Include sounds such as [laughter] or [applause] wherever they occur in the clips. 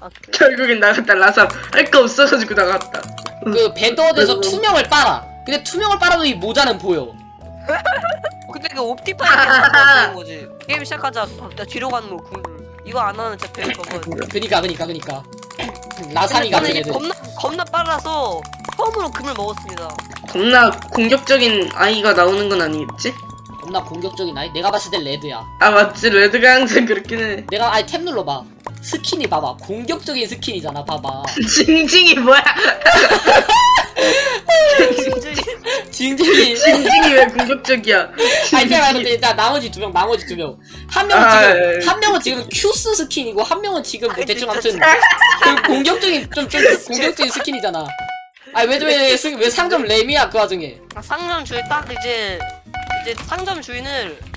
아, 그래? 결국엔 나갔다 라사 할거 없어가지고 나갔다 그 배더드에서 그래서- 투명을 빨아. 근데 투명을 빨아도 이 모자는 보여. [laughs] 근데 그 옵티파이를 하는 거지. [laughs] 게임 시작하자 나 뒤로 가는 거 굴. 이거 안 하는 진짜 배울 거고. 그니까 그니까 그니까. 라사니 같은 애들. 겁나 겁나 빨라서 처음으로 금을 먹었습니다. 겁나 공격적인 아이가 나오는 건 아니겠지? 겁나 공격적인 아이. 내가 봤을 땐 레드야. 아 맞지 레드가 항상 그렇긴 해 내가 아니 탭 눌러봐. skin이 봐봐. 공격적인 skin이잖아. 봐봐. [laughs] 징징이 뭐야 징징이. 징징이 왜 공격적이야 아니 제가 근데 일단 나머지 두 명, 나머지 두 명. 한 명은 아, 지금 예, 예. 한 명은 지금 큐스 skin이고 한 명은 지금 뭐 아이, 대충 아무튼 그 공격적인 좀 좀 공격적인 skin이잖아. 아니 왜왜 왜 상점 램이야 그 와중에? 아, 상점 주인 딱 이제 이제 상점 주인을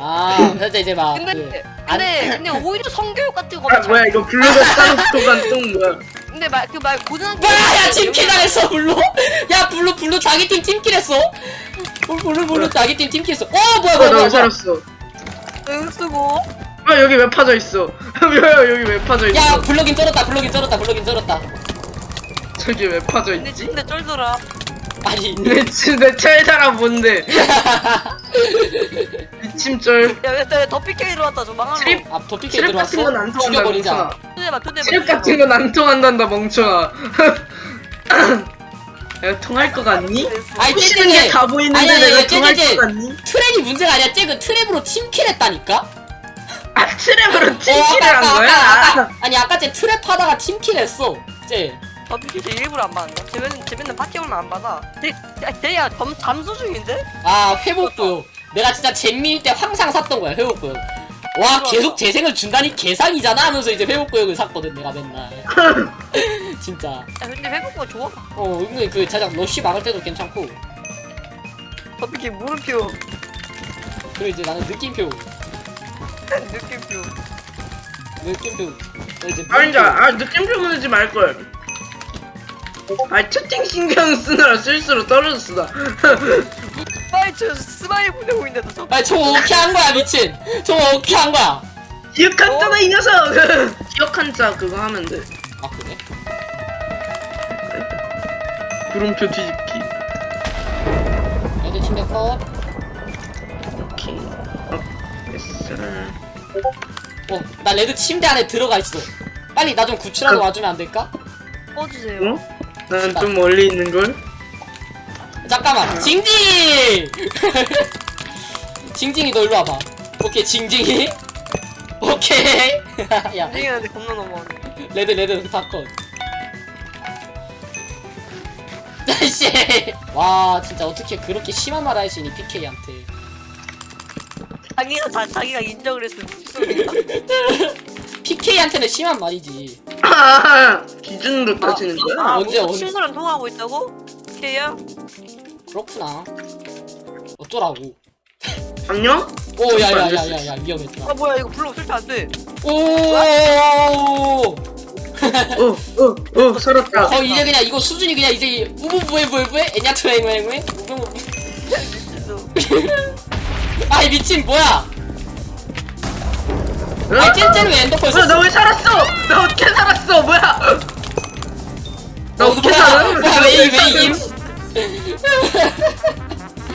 아 그래서 이제 막 근데 그, 근데 근데 오히려 성교육 같은 거. 아 뭐야 이거 블루가 쌍도간 똥 뭐야 근데 말 그 말 고등학교. 뭐야 야 팀킬 당했어 블루? 야 블루 블루 자기 팀 팀킬했어? 어, 블루 블루 자기 팀 팀킬 했어. 어 뭐야 뭐야 아나 뭐야. 왜 살았어? 응 쓰고. 아 여기 왜 파져 있어? [laughs] 뭐야 여기 왜 파져 있어? 야 블럭인 쩔었다 블럭인 쩔었다 블럭인 쩔었다. 저기 왜 파져 근데 있지? 진짜 쩔더라. 아니. 내 내 철사람 뭔데 [laughs] 미침절 야야더 PK 들어왔다 저 망하노. 트립 아 도피케 트립 같은 건안 들어왔어? 통한다 죽여버리자 멍청아. 트립 같은 건 안 통한단다 멍청아 [laughs] 야 통할 것 같니? 아니 푸시는 쟤쟤쟤 게다 보이는데 아니, 아니, 내가 아니, 통할 쟤, 것 같니? 트랩이 문제가 아니야 쟤그 트랩으로 팀킬 했다니까? 아 트랩으로 어, 한 아까, 거야? 아까, 아까, 아니 아까 쟤 트랩 하다가 팀킬 했어 쟤 더 PK 쟤 일부러 안 받는다. 쟤 맨날 쟤 맨날 파티 오면 안 받아. 쟤 쟤야 잠 잠수 중인데? 아 회복구요 내가 진짜 잼민이 때 항상 샀던 거야 회복구요 와 계속 재생을 준다니 개상이잖아 하면서 이제 회복구역을 샀거든 내가 맨날 [laughs] 진짜 야 근데 회복구가 좋아. 어 은근히 그 자작 러쉬 막을 때도 괜찮고 더 PK 물음표. 그리고 이제 나는 느낌표 느낌표. 느낌표 어, 이제 아니 물음표. 아 느낌표 보내지 말걸 아 채팅 신경 쓰느라 실수로 떨어졌어 [laughs] 나 스마일 저 smile 보내고 있는데 저. 아니 저거 어떻게 한 거야 미친 저거 어떻게 한 거야 기억한잖아 이 녀석 [laughs] 기억한자 그거 하면 돼 아 그래? 구름표 뒤집기 애들 침대 컷 오케이 어 됐어 어, 나 red 침대 안에 들어가 있어. 빨리 나 좀 구출하러 그- 와주면 안 될까? 꺼주세요. 어? 난 좀 멀리 있는걸? 잠깐만, 징징이! [laughs] 징징이 너 일로 와봐. 오케이, 징징이. [laughs] 오케이. [laughs] 야, 생각하는데 겁나 너무하네. red red 다 컷. 씨. 와, 진짜 어떻게 그렇게 심한 말 할 수 있니 PK한테? 자기가 자, 자기가 인정을 했으면. PK한테는 심한 말이지. 아 기준으로 따지는 거야? 아, 언제, 언제? 친구랑 통화하고 있다고? 걔야? 그렇구나. 어쩌라고? 안녕? 오, 야, 야, 야, 야, 야, 위험했다. 아 뭐야 이거 불러 설치 안 돼. 오. 어어어 살았다 어 이제 그냥 이거 수준이 그냥 이제 우부부에 부에부에 애냐투에무에무에 아이 미친 뭐야 아이 찐찐 왜 엔더펄 뭐야 썼어 나왜 살았어? 나 어떻게 살았어? 뭐야? 나 어, 어떻게 뭐야 살아? 뭐야 왜왜임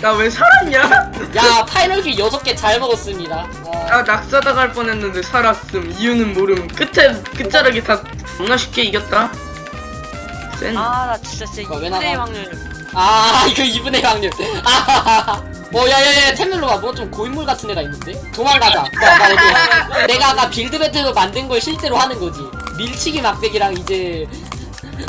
나왜 살았냐? 야 파이널기 6개 잘 먹었습니다 아, 나 낙사당할 뻔했는데 살았음 이유는 모름 끝에 끝자락이 다 겁나 쉽게 이겼다 센 아 나 진짜 진짜 어, 왜이 나가? 플레이 확률. 아 [laughs] 이거 2분의 확률 아하하하 [laughs] 어 야야야 템 눌러봐 뭐 좀 고인물 같은 애가 있는데? 도망가자. 야, 나 어디 내가 아까 빌드 배틀로 만든 걸 실제로 하는 거지. 밀치기 막대기랑 이제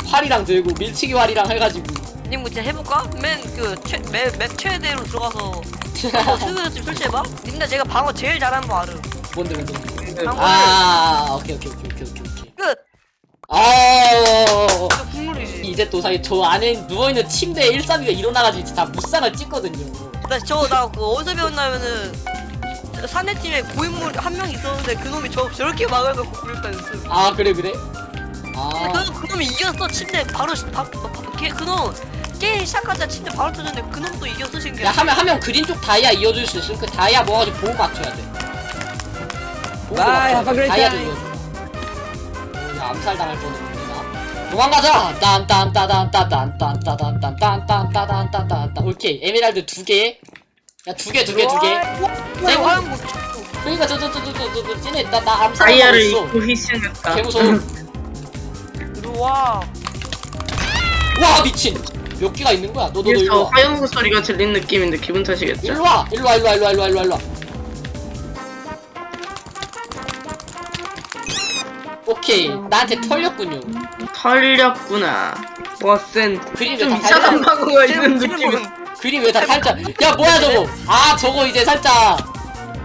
활이랑 들고 밀치기 활이랑 해가지고. 님뭐 진짜 해볼까? 맨그맵 최대로 들어가서 [laughs] 스그집 설치해봐. 근데 제가 방어 제일 잘하는 거 알음. 뭔데 뭔데? 방어를 아 오케이 오케이 오케이 오케이 오케이 오케이. 끝. 아 이거 국물이지. 이제 또 사실 저 안에 누워있는 침대에 132가 일어나가지고 진짜 다 무쌍을 찍거든요 나 저 나 그 어디서 배웠냐면은 사내 팀에 고인물 한 명 있었는데 그놈이 저 저렇게 막아놓고 굴렸다였어 아 그래 그래? 아. 그, 그놈이 이겼어. 침대 바로 시- 바, 바, 바, 걔 그놈 게임 시작하자 침대 바로 터졌는데 그놈도 이겼어 신기해. 야 하면 하면 그린 쪽 다이아 이어줄 수 있음 그 다이아 모아가지고 보호 맞춰야 돼. 보호 Bye, have a 돼. great 다이아 이어줘. 야 암살 당할 뻔했네 도망가자. 딴딴따단따단딴따단딴따단딴따단딴따단 오케이 에메랄드 두 개 야 두 개 두 개 두개. 내 화염 못 그러니까 저 저 저 저 저저 쟤네 나, 나 암살 다이아를 입고 희생했다. 개무서워. 들어와. 와 미친. 몇 개가 있는 거야? 너너 너 그래서 일로 와. 화염구 소리가 들린 느낌인데 기분 탓이겠죠? 일로 와 일로 와 일로 와 일로 와 일로 와 오케이 나한테 털렸군요 털렸구나. 좀다 이상한 방어가 있는 느낌이. 그림 왜 다 살짝 야 뭐야 저거 아 저거 이제 살짝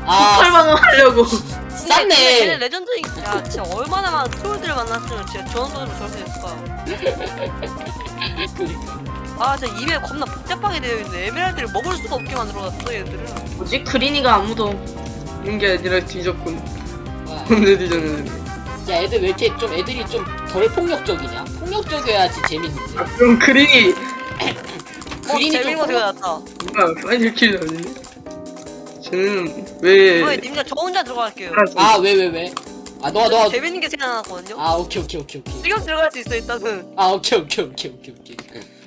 아 폭발 방어 하려고. 쌌네 레전드인 야 진짜 얼마나 많은 트롤들을 만났으면 진짜 저런 돈으로 저렇게 됐을까 [laughs] 아 진짜 입에 겁나 복잡하게 되어 있네 에메랄드를 먹을 수가 없게 만들어놨어 얘들은 뭐지? 크리니가 아무도 있는 게 아니라 뒤졌군. 언제 [laughs] 뒤졌는데? 야 애들 왜 이렇게 좀 애들이 좀 덜 폭력적이냐 폭력적이어야지 재밌는데 아 그럼 뭐 그린이 [clears throat] 재밌는 거좀 생각났다 뭐야 파이널 킬 아니네? 쟤는 어 왜? 님들 저 혼자 들어갈게요 아 왜 왜 왜? 아 너가 너가 재밌는 게 생각났거든요 아 오케이 오케이 오케이 오케이 지금 들어갈 수 있어 일단은 아 오케이 오케이 오케이 오케이 오케이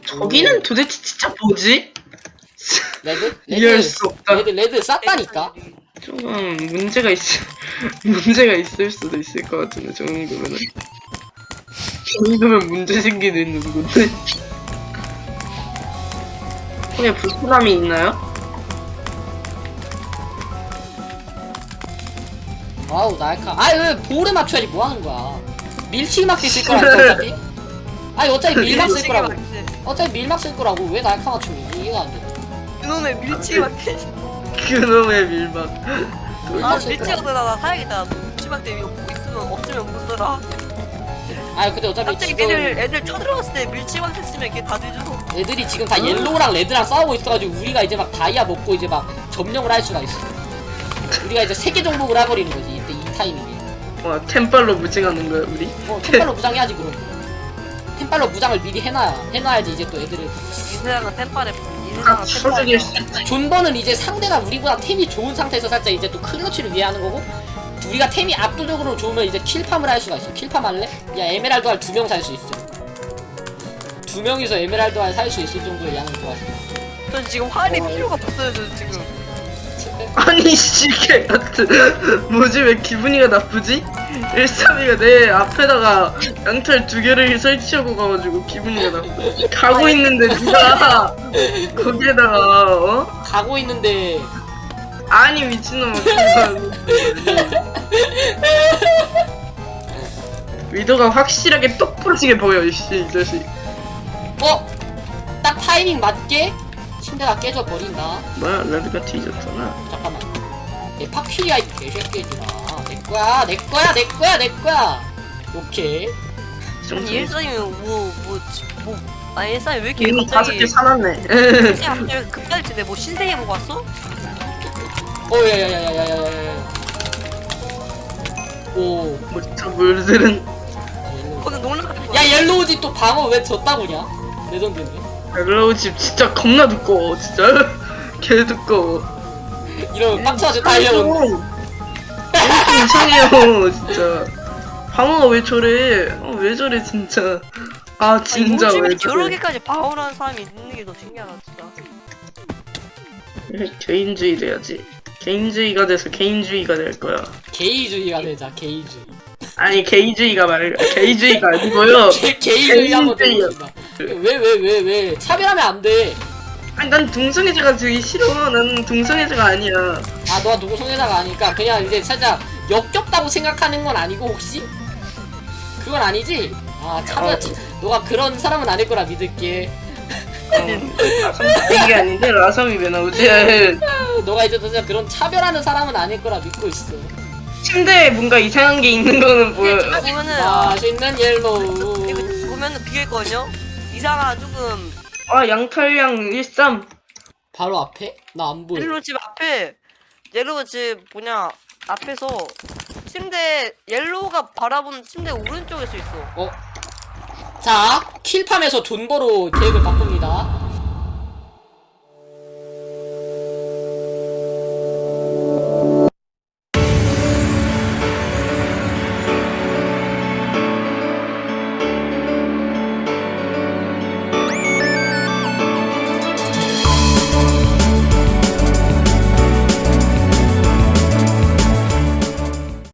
저기는 도대체 진짜 뭐지? red? 이해할 red 수 없다. red red 쌌다니까 조금 문제가 있 [laughs] 문제가 있을 수도 있을 것 같은데 저 정도면은. 저 정도면 문제 생기는 누군데? [laughs] 손에 불편함이 있나요? 아우 날카. 아왜 볼에 맞춰야지 뭐 하는 거야? 밀치기 막대 쓸 거라니까 어차피? [laughs] 아니 어차피 밀막 쓸 거라고. 어차피 밀막 쓸 거라고. 왜 날카 맞춤이 이해가 안돼. 그놈의 밀치 막대 그놈의 밀막 아 밀치 막대 나 사야겠다. 밀치 막대 이거 뭐 있으면 없으면 못 써라 아니 근데 어차피 갑자기 지금 애들 애들 쳐들어갔을 때 밀치 막대 쓰면 걔다 뒤져 애들이 지금 다 yellow랑 red랑 싸우고 있어가지고 우리가 이제 막 다이아 먹고 이제 막 점령을 할 수가 있어. 우리가 이제 세계 정복을 해버리는 거지 이때 이 타이밍에. 와 템빨로 무장하는 거야 우리? 어 템빨로 무장해야지 그럼. 템빨로 무장을 미리 해놔야 해놔야지 이제 또 애들을. 이 세상은 이 아 존버는 이제 상대가 우리보다 템이 좋은 상태에서 살짝 이제 또 클러치를 위해 하는 거고 우리가 템이 압도적으로 좋으면 이제 kill farm을 할 수가 있어. kill farm 할래? 야 에메랄드 알두명 살 수 있어. 두 명이서 에메랄드 알살수 있을 정도의 양을 좋아했어. 전 지금 활이 필요가 없어요 저 지금. 아니 씨개 같은. 뭐지? 왜 기분이가 나쁘지? 132가 내 앞에다가 양털 두 개를 설치하고 가가지고 기분이가 나빠 가고 있는데 누가 거기에다가 어? 가고 있는데. 아니 미친놈아 위도가 확실하게 똑 부러지게 보여 이씨 이 자식. 어? 딱 타이밍 맞게 침대가 깨져 버린다. 뭐야 레드가 뒤졌잖아. 잠깐만. 내 파퀴리아 이 개새끼들아. 내 거야 내 거야 내 거야 내 거야. 오케이. 아니 일상이면 뭐뭐뭐 뭐, 아니 일상이 왜 이렇게 다섯 개 갑자기 사놨네. 갑자기 급발진데 뭐 신세계 보고 왔어? 어 야야야야야야야야. 오. 뭐저 물들은 오늘 농락 같은 거 야? 옐로우지 또 방어 왜 졌다고냐? 레전드인데. 멜로우 집 진짜 겁나 두꺼워 진짜. [laughs] 개 두꺼워. 이러면 빡쳐가지고 달려온 좀 이상해요 진짜. 방어가 왜 저래? 어, 왜 저래 진짜. 아 진짜 요즘에 왜 여러 저래 개까지 방어하는 사람이 있는 게 더 신기하다 진짜. [laughs] 개인주의 돼야지. 개인주의가 돼서 개인주의가 될 거야. 게이주의가 되자 게이주의. 아니 게이주의가 말 게이주의가 아니고요. [laughs] 게, 게이주의 한번 게이주의요. 들어봅시다. 왜왜 왜 왜? 차별하면 안돼. 아니 난 동성애자가 되게 싫어. 나는 동성애자가 아니야. 아 너가 누구 성애자가 아니까 그냥 이제 살짝 역겹다고 생각하는 건 아니고 혹시? 그건 아니지? 아 차별 어. 너가 그런 사람은 아닐 거라 믿을게 어, 이게 아닌데 라섬이 왜 나오지 너가 이제 진짜 그런 차별하는 사람은 아닐 거라 믿고 있어 침대에 뭔가 이상한 게 있는 거는 보여요. 보면은 아, 맛있는 옐로우 이거 보면은 비어있거든요? 이상한 조금 아 양털양 13. 바로 앞에? 나 안 보여 옐로우 집 앞에 옐로우 집 뭐냐 앞에서 침대 옐로우가 바라보는 침대 오른쪽에 서 있어 어? 자 킬팜에서 돈 벌어 계획을 바꿉니다